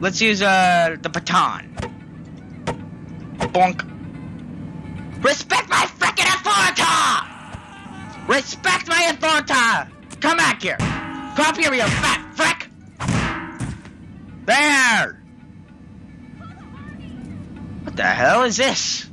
Let's use uh the baton. Bonk. Respect my freaking authority! Respect my authority! Come back here! Come up here, you fat frick! There! What the hell is this?